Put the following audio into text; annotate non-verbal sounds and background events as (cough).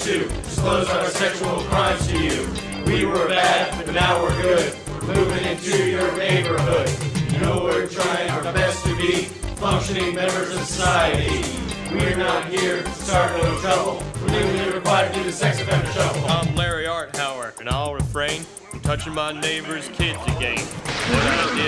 to disclose our sexual crimes to you. We were bad, but now we're good. We're moving into your neighborhood. You know we're trying our best to be functioning members of society. We're not here to start no trouble. We're legally required to do the sex offender shuffle. I'm Larry Arthauer, and I'll refrain from touching my neighbor's kids again. What (laughs)